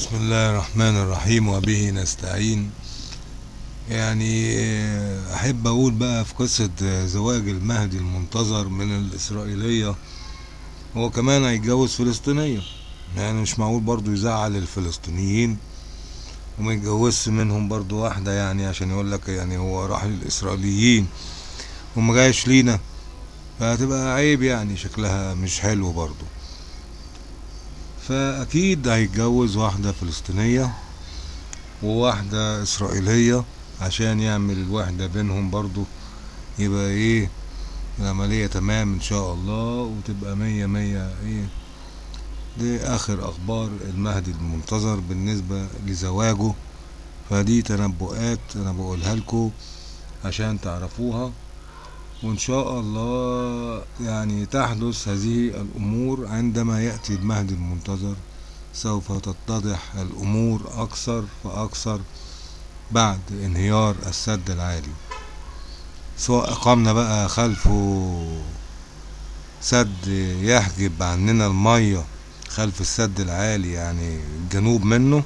بسم الله الرحمن الرحيم وبه نستعين. يعني أحب أقول بقى في قصة زواج المهدي المنتظر من الإسرائيلية هو كمان هيتجوز فلسطينية. يعني مش معقول برضو يزعل الفلسطينيين وما يتجوزش منهم برضو واحدة يعني عشان يقول لك يعني هو راح للإسرائيليين وما جايش لينا. فهتبقى عيب يعني شكلها مش حلو برضو فأكيد هيتجوز واحدة فلسطينية وواحدة إسرائيلية عشان يعمل الوحدة بينهم برضو. يبقى إيه؟ العملية تمام إن شاء الله وتبقى مية مية إيه؟ دي آخر أخبار المهدي المنتظر بالنسبة لزواجه. فدي تنبؤات أنا بقولها لكم عشان تعرفوها. وإن شاء الله يعني تحدث هذه الأمور عندما يأتي المهدي المنتظر سوف تتضح الأمور أكثر فاكثر بعد انهيار السد العالي. سواء أقمنا بقى خلفه سد يحجب عننا المية خلف السد العالي يعني الجنوب منه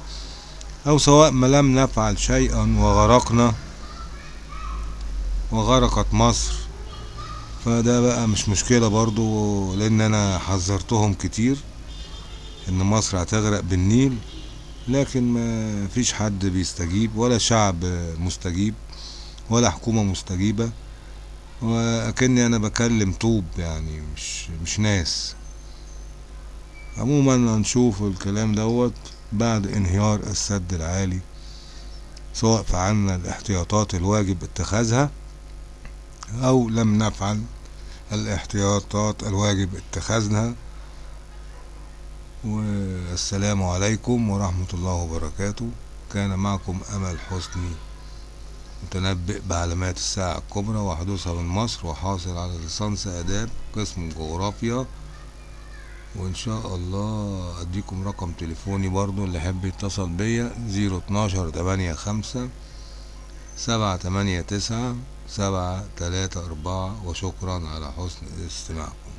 أو سواء ما لم نفعل شيئا وغرقنا وغرقت مصر فده بقى مش مشكلة برضو لأن أنا حذرتهم كتير إن مصر هتغرق بالنيل لكن ما فيش حد بيستجيب ولا شعب مستجيب ولا حكومة مستجيبة وأكني أنا بكلم طوب يعني مش مش ناس. عموما هنشوف الكلام دوت بعد انهيار السد العالي سواء فعلنا الاحتياطات الواجب اتخاذها أو لم نفعل. الاحتياطات الواجب اتخاذها. والسلام عليكم ورحمة الله وبركاته. كان معكم أمل حسني متنبئ بعلامات الساعة الكبرى وحدوثها من مصر وحاصل على ليسانس آداب قسم جغرافيا. وإن شاء الله أديكم رقم تليفوني برضو اللي يحب يتصل بيا زيرو اتناشر تمانية خمسة سبعة تمانية تسعة سبعة تلاتة أربعة وشكرا على حسن استماعكم.